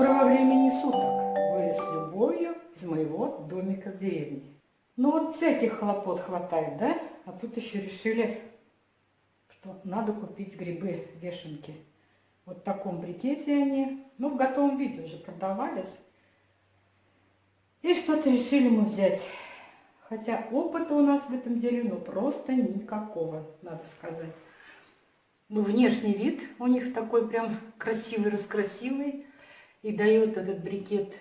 Доброго времени суток! Вы с любовью из моего домика в деревне. Ну вот всяких хлопот хватает, да? А тут еще решили, что надо купить грибы-вешенки. Вот в таком брикете они, ну в готовом виде уже продавались. И что-то решили мы взять. Хотя опыта у нас в этом деле, ну просто никакого, надо сказать. Ну, внешний вид у них такой прям красивый-раскрасивый. И дает этот брикет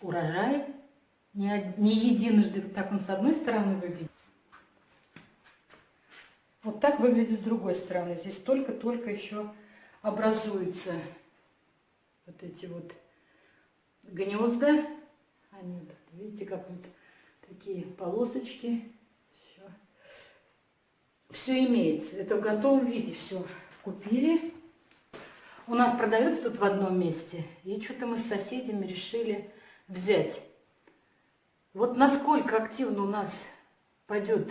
урожай. Не, не единожды так он с одной стороны выглядит. Вот так выглядит с другой стороны. Здесь только-только еще образуются вот эти вот гнезда. Они, видите, как вот такие полосочки все имеется. Это в готовом виде все купили. У нас продается тут в одном месте. И что-то мы с соседями решили взять. Вот насколько активно у нас пойдет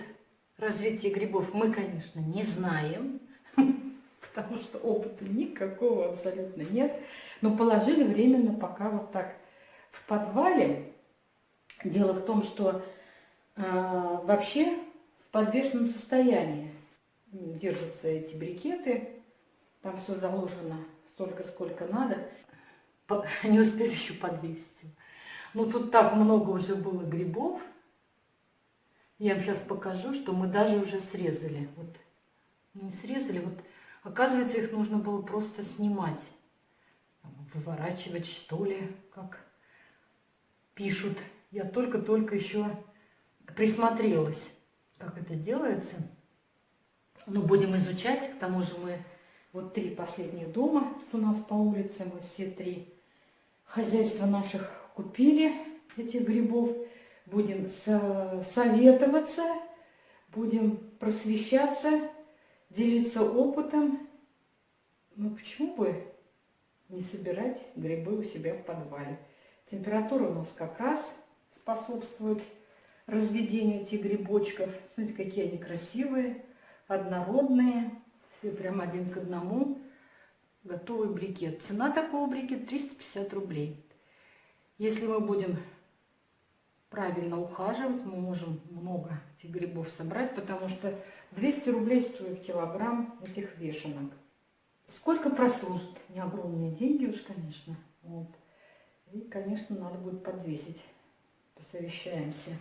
развитие грибов, мы, конечно, не знаем. Потому что опыта никакого абсолютно нет. Но положили временно пока вот так в подвале. Дело в том, что э, вообще в подвешенном состоянии держатся эти брикеты. Там все заложено столько, сколько надо. Не успели еще подвесить. Ну, тут так много уже было грибов. Я вам сейчас покажу, что мы даже уже срезали. Вот, ну, не срезали, вот, оказывается, их нужно было просто снимать. Выворачивать, что ли, как пишут. Я только-только еще присмотрелась как это делается. Но будем изучать, к тому же мы вот три последних дома у нас по улице, мы все три хозяйства наших купили этих грибов. Будем советоваться, будем просвещаться, делиться опытом. Ну почему бы не собирать грибы у себя в подвале? Температура у нас как раз способствует разведению этих грибочков. Смотрите, какие они красивые, однородные, все прям один к одному. Готовый брикет. Цена такого брикета 350 рублей. Если мы будем правильно ухаживать, мы можем много этих грибов собрать, потому что 200 рублей стоит килограмм этих вешенок. Сколько прослужит? Не огромные деньги уж, конечно. Вот. И, конечно, надо будет подвесить. Посовещаемся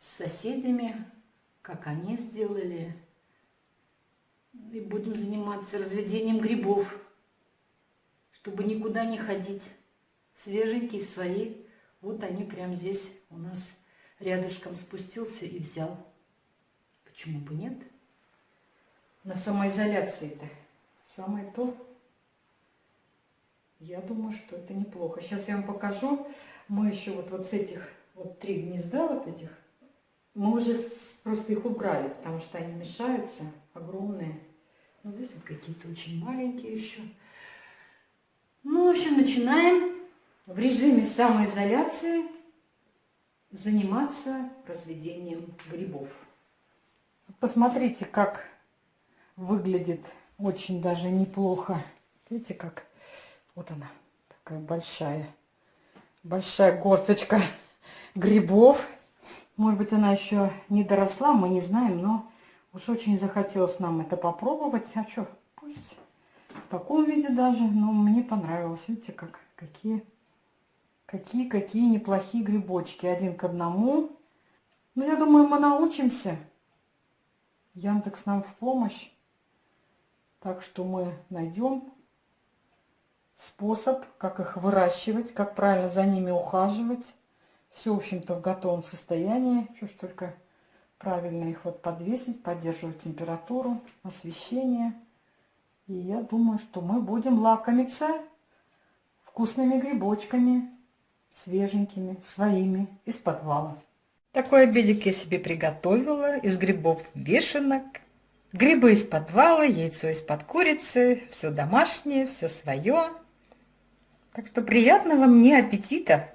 с соседями, как они сделали. И будем заниматься разведением грибов, чтобы никуда не ходить. Свеженькие свои. Вот они прямо здесь у нас рядышком спустился и взял. Почему бы нет? На самоизоляции-то самое то. Я думаю, что это неплохо. Сейчас я вам покажу. Мы еще вот, вот с этих, вот три гнезда вот этих мы уже просто их убрали, потому что они мешаются, огромные. Ну, здесь вот какие-то очень маленькие еще. Ну, в общем, начинаем в режиме самоизоляции заниматься разведением грибов. Посмотрите, как выглядит очень даже неплохо. Видите, как вот она, такая большая, большая горсточка грибов. Может быть, она еще не доросла, мы не знаем, но уж очень захотелось нам это попробовать. А что, пусть в таком виде даже, но мне понравилось. Видите, как, какие, какие, какие неплохие грибочки. Один к одному. Ну, я думаю, мы научимся. Яндекс нам в помощь. Так что мы найдем способ, как их выращивать, как правильно за ними ухаживать. Все, в общем-то, в готовом состоянии. Что ж только правильно их вот подвесить, поддерживать температуру, освещение. И я думаю, что мы будем лакомиться вкусными грибочками, свеженькими, своими, из подвала. Такой обедик я себе приготовила из грибов вешенок. Грибы из подвала, яйцо из-под курицы, все домашнее, все свое. Так что приятного мне аппетита!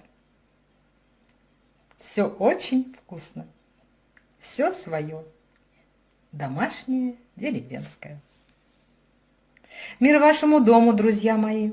Все очень вкусно. Все свое. Домашнее, деревенское. Мир вашему дому, друзья мои!